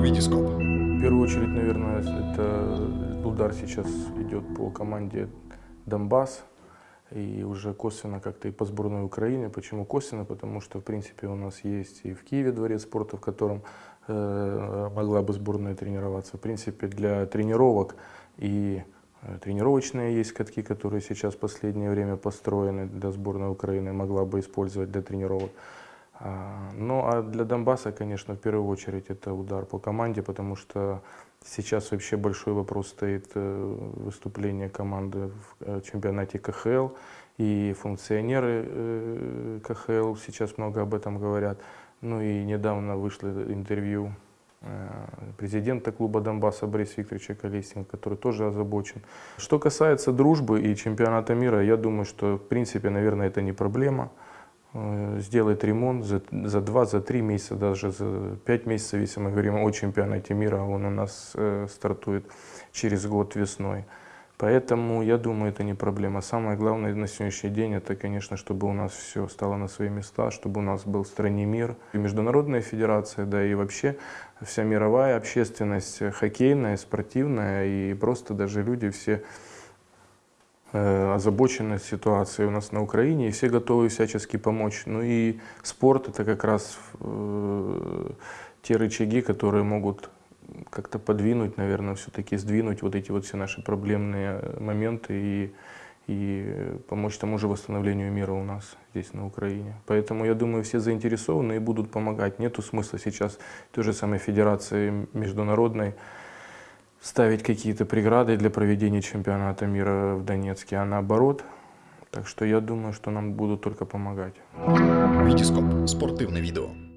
Витископ. В первую очередь, наверное, это удар сейчас идет по команде Донбасс и уже косвенно как-то и по сборной Украины. Почему косвенно? Потому что, в принципе, у нас есть и в Киеве дворец спорта, в котором э, могла бы сборная тренироваться. В принципе, для тренировок и э, тренировочные есть катки, которые сейчас в последнее время построены для сборной Украины, могла бы использовать для тренировок. А, ну а для Донбасса, конечно, в первую очередь это удар по команде, потому что сейчас вообще большой вопрос стоит э, выступление команды в э, чемпионате КХЛ. И функционеры э, КХЛ сейчас много об этом говорят. Ну и недавно вышло интервью президента клуба Донбасса Бориса Викторовича Колесина, который тоже озабочен. Что касается дружбы и чемпионата мира, я думаю, что в принципе, наверное, это не проблема. Э, сделать ремонт за, за 2, за 3 месяца, даже за 5 месяцев, если мы говорим о чемпионате мира, он у нас э, стартует через год весной. Поэтому, я думаю, это не проблема. Самое главное на сегодняшний день, это, конечно, чтобы у нас все стало на свои места, чтобы у нас был в стране мир. И Международная федерация, да и вообще вся мировая общественность, хоккейная, спортивная, и просто даже люди все Э, озабочены ситуацией у нас на Украине, и все готовы всячески помочь. Ну и спорт это как раз э, те рычаги, которые могут как-то подвинуть, наверное, все-таки сдвинуть вот эти вот все наши проблемные моменты и, и помочь тому же восстановлению мира у нас здесь на Украине. Поэтому я думаю, все заинтересованы и будут помогать. Нету смысла сейчас той же самой федерации международной ставить какие-то преграды для проведения чемпионата мира в Донецке, а наоборот. Так что я думаю, что нам будут только помогать. Витископ. Спортивне відео.